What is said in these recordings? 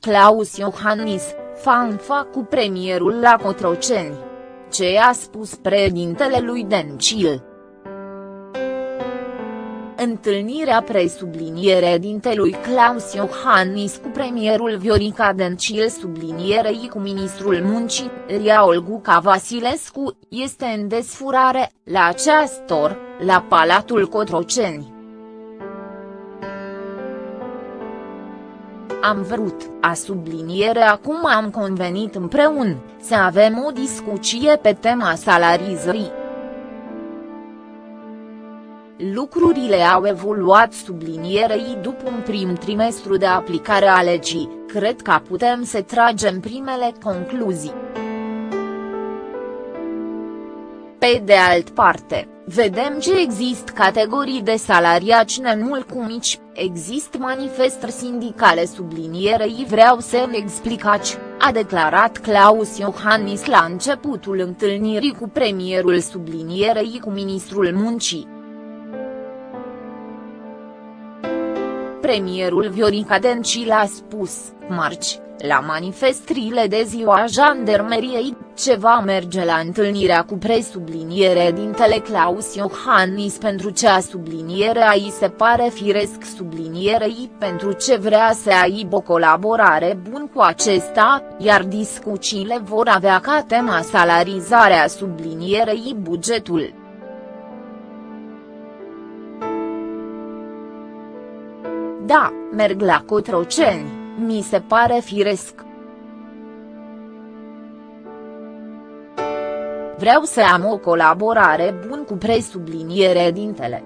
Claus Iohannis, fanfa cu premierul la Cotroceni. Ce a spus președintele lui Dencil? Întâlnirea presubliniere dintelui Claus Iohannis cu premierul Viorica Dencil sublinierei cu ministrul muncii, Ria Olguca Vasilescu, este în desfurare, la aceastor, la Palatul Cotroceni. Am vrut, a subliniere acum am convenit împreună, să avem o discuție pe tema salarizării. Lucrurile au evoluat sublinierei după un prim trimestru de aplicare a legii, cred că putem să tragem primele concluzii. Pe de alt parte, vedem ce există categorii de salariaci nemult cu mici, există manifestări sindicale sublinierei vreau să-mi explicați, a declarat Claus Iohannis la începutul întâlnirii cu premierul sublinierei cu ministrul muncii. Premierul Viorica Dencil a spus, marci, la manifestrile de ziua jandarmeriei, ce va merge la întâlnirea cu presubliniere dintele Claus Iohannis pentru ce a sublinierea îi se pare firesc sublinierei pentru ce vrea să aibă o colaborare bun cu acesta, iar discuțiile vor avea ca tema salarizarea sublinierei bugetul. Da, merg la Cotroceni, mi se pare firesc. Vreau să am o colaborare bun cu presubliniere dintele.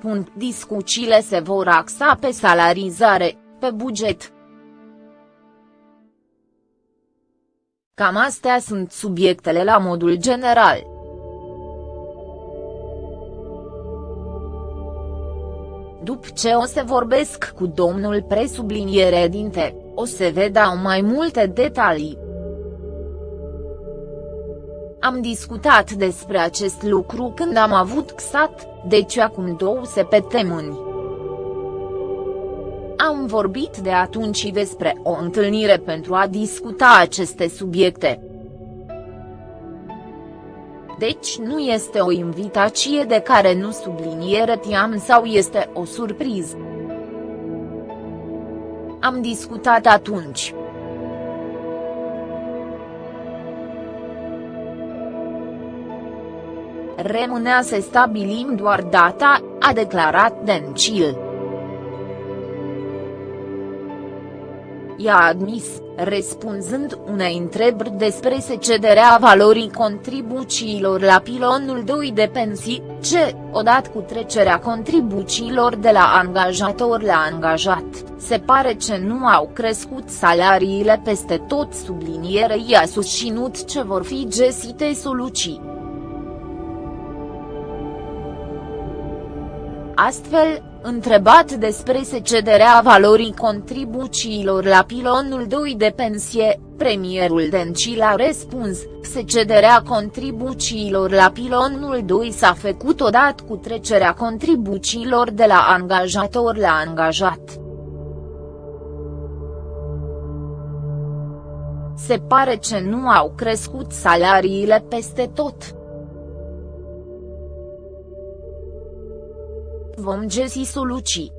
Punct discuțiile se vor axa pe salarizare, pe buget. Cam astea sunt subiectele la modul general. După ce o să vorbesc cu domnul presubliniere dinte, o să vedea mai multe detalii. Am discutat despre acest lucru când am avut XAT, deci acum două săptămâni. Am vorbit de atunci despre o întâlnire pentru a discuta aceste subiecte. Deci nu este o invitație de care nu subliniere tiam sau este o surpriză. Am discutat atunci. Rămânea să stabilim doar data, a declarat Dencil. I-a admis, răspunzând unei întrebări despre secederea valorii contribuțiilor la pilonul 2 de pensii, ce, odată cu trecerea contribuțiilor de la angajator la angajat, se pare ce nu au crescut salariile peste tot sublinierei a susținut ce vor fi găsite soluții. Astfel, Întrebat despre secederea valorii contribuțiilor la pilonul 2 de pensie, premierul Dencil a răspuns, secederea contribuțiilor la pilonul 2 s-a făcut odată cu trecerea contribuțiilor de la angajator la angajat. Se pare ce nu au crescut salariile peste tot. Vom găsi soluții.